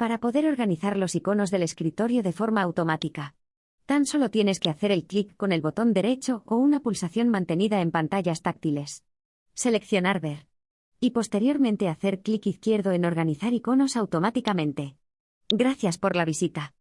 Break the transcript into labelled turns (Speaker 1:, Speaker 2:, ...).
Speaker 1: para poder organizar los iconos del escritorio de forma automática. Tan solo tienes que hacer el clic con el botón derecho o una pulsación mantenida en pantallas táctiles. Seleccionar Ver. Y posteriormente hacer clic izquierdo en Organizar iconos automáticamente. Gracias por la visita.